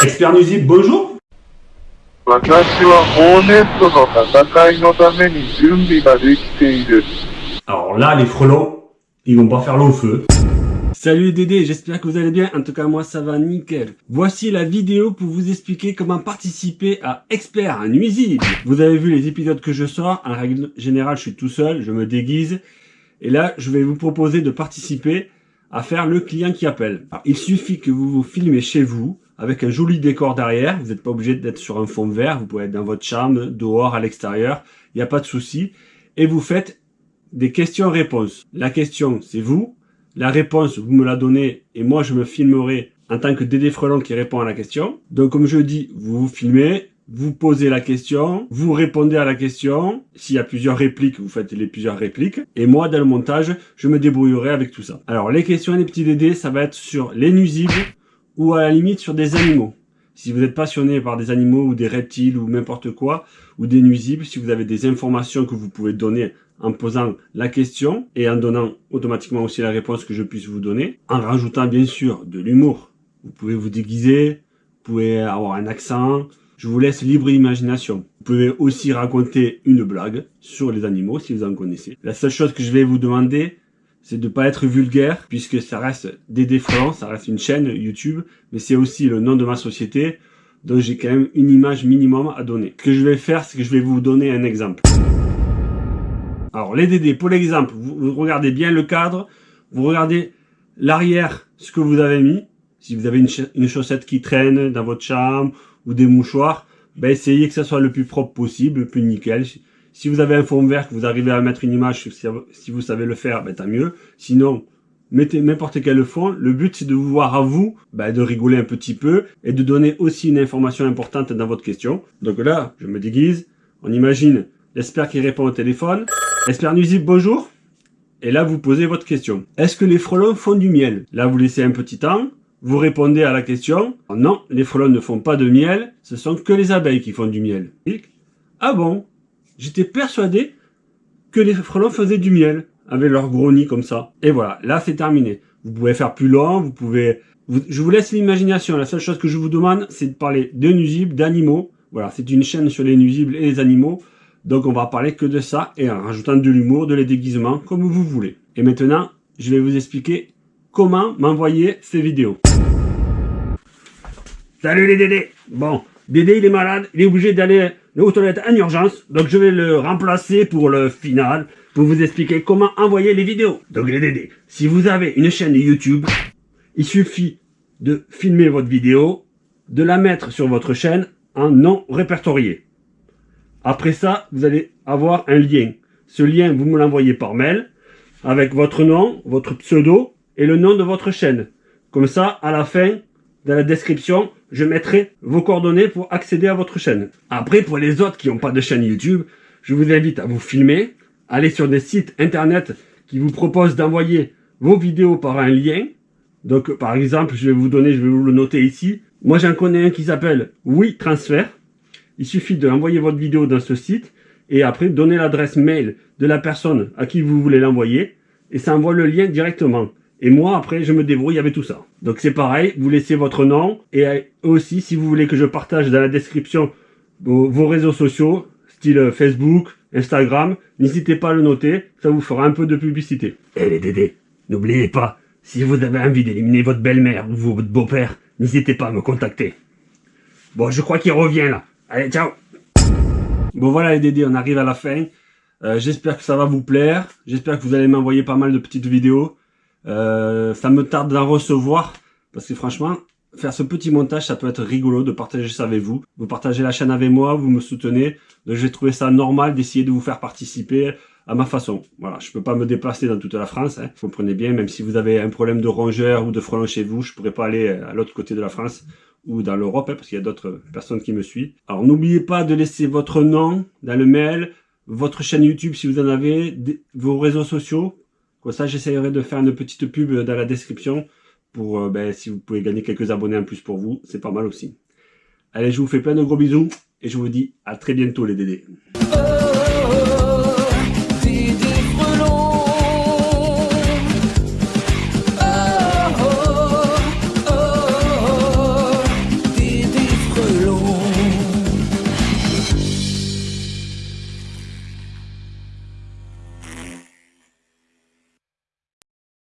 Expert Nuisible, bonjour. Alors là, les frelons, ils vont pas faire l'eau au feu. Salut Dédé, j'espère que vous allez bien, en tout cas moi ça va nickel. Voici la vidéo pour vous expliquer comment participer à Expert Nuisible. Vous avez vu les épisodes que je sors, en règle générale je suis tout seul, je me déguise. Et là je vais vous proposer de participer à faire le client qui appelle. Alors, il suffit que vous vous filmez chez vous, avec un joli décor derrière. Vous n'êtes pas obligé d'être sur un fond vert. Vous pouvez être dans votre chambre, dehors, à l'extérieur. Il n'y a pas de souci. Et vous faites des questions-réponses. La question, c'est vous. La réponse, vous me la donnez et moi, je me filmerai en tant que Dédé Frelon qui répond à la question. Donc, comme je dis, vous vous filmez, vous posez la question, vous répondez à la question. S'il y a plusieurs répliques, vous faites les plusieurs répliques. Et moi, dans le montage, je me débrouillerai avec tout ça. Alors, les questions les petits Dédés, ça va être sur les nuisibles ou à la limite sur des animaux. Si vous êtes passionné par des animaux ou des reptiles ou n'importe quoi, ou des nuisibles, si vous avez des informations que vous pouvez donner en posant la question et en donnant automatiquement aussi la réponse que je puisse vous donner, en rajoutant bien sûr de l'humour. Vous pouvez vous déguiser, vous pouvez avoir un accent, je vous laisse libre imagination. Vous pouvez aussi raconter une blague sur les animaux si vous en connaissez. La seule chose que je vais vous demander, c'est de pas être vulgaire, puisque ça reste Dédé Frelon, ça reste une chaîne YouTube, mais c'est aussi le nom de ma société, donc j'ai quand même une image minimum à donner. Ce que je vais faire, c'est que je vais vous donner un exemple. Alors les Dédés, pour l'exemple, vous, regardez bien le cadre, vous regardez l'arrière, ce que vous avez mis, si vous avez une, une chaussette qui traîne dans votre chambre, ou des mouchoirs, ben essayez que ça soit le plus propre possible, le plus nickel. Si vous avez un fond vert, que vous arrivez à mettre une image, si vous savez le faire, ben tant mieux. Sinon, mettez n'importe quel fond. Le but, c'est de vous voir à vous, ben, de rigoler un petit peu et de donner aussi une information importante dans votre question. Donc là, je me déguise. On imagine l'expert qui répond au téléphone. Expert nuisible, bonjour. Et là, vous posez votre question. Est-ce que les frelons font du miel? Là, vous laissez un petit temps. Vous répondez à la question. Non, les frelons ne font pas de miel. Ce sont que les abeilles qui font du miel. Ah bon? J'étais persuadé que les frelons faisaient du miel avec leur gros nid comme ça. Et voilà, là c'est terminé. Vous pouvez faire plus long, vous pouvez... je vous laisse l'imagination. La seule chose que je vous demande, c'est de parler de nuisibles, d'animaux. Voilà, c'est une chaîne sur les nuisibles et les animaux. Donc on va parler que de ça et en rajoutant de l'humour, de les déguisements, comme vous voulez. Et maintenant, je vais vous expliquer comment m'envoyer ces vidéos. Salut les Dédés Bon, Dédé il est malade, il est obligé d'aller aux toilettes en urgence, donc je vais le remplacer pour le final, pour vous expliquer comment envoyer les vidéos. Donc les Dédés, si vous avez une chaîne YouTube, il suffit de filmer votre vidéo, de la mettre sur votre chaîne en non répertorié. Après ça, vous allez avoir un lien. Ce lien, vous me l'envoyez par mail, avec votre nom, votre pseudo et le nom de votre chaîne. Comme ça, à la fin, dans la description, je mettrai vos coordonnées pour accéder à votre chaîne. Après, pour les autres qui n'ont pas de chaîne YouTube, je vous invite à vous filmer, aller sur des sites internet qui vous proposent d'envoyer vos vidéos par un lien. Donc, par exemple, je vais vous donner, je vais vous le noter ici. Moi, j'en connais un qui s'appelle Oui Transfert. Il suffit d'envoyer votre vidéo dans ce site et après donner l'adresse mail de la personne à qui vous voulez l'envoyer et ça envoie le lien directement. Et moi, après, je me débrouille avec tout ça. Donc c'est pareil, vous laissez votre nom et euh, aussi, si vous voulez que je partage dans la description vos, réseaux sociaux, style euh, Facebook, Instagram, n'hésitez pas à le noter, ça vous fera un peu de publicité. Et les Dédés, n'oubliez pas, si vous avez envie d'éliminer votre belle-mère ou votre beau-père, n'hésitez pas à me contacter. Bon, je crois qu'il revient là. Allez, ciao Bon voilà les Dédés, on arrive à la fin. Euh, J'espère que ça va vous plaire. J'espère que vous allez m'envoyer pas mal de petites vidéos. Euh, ça me tarde d'en recevoir. Parce que franchement, faire ce petit montage, ça peut être rigolo de partager ça avec vous. Vous partagez la chaîne avec moi, vous me soutenez. Donc j'ai trouvé ça normal d'essayer de vous faire participer à ma façon. Voilà, je peux pas me déplacer dans toute la France, hein, vous comprenez bien, même si vous avez un problème de rongeur ou de frelon chez vous, je pourrais pas aller à l'autre côté de la France ou dans l'Europe, hein, parce qu'il y a d'autres personnes qui me suivent. Alors n'oubliez pas de laisser votre nom dans le mail, votre chaîne YouTube si vous en avez, vos réseaux sociaux. Ça, j'essaierai de faire une petite pub dans la description pour, euh, ben, si vous pouvez gagner quelques abonnés en plus pour vous, c'est pas mal aussi. Allez, je vous fais plein de gros bisous et je vous dis à très bientôt les Dédés.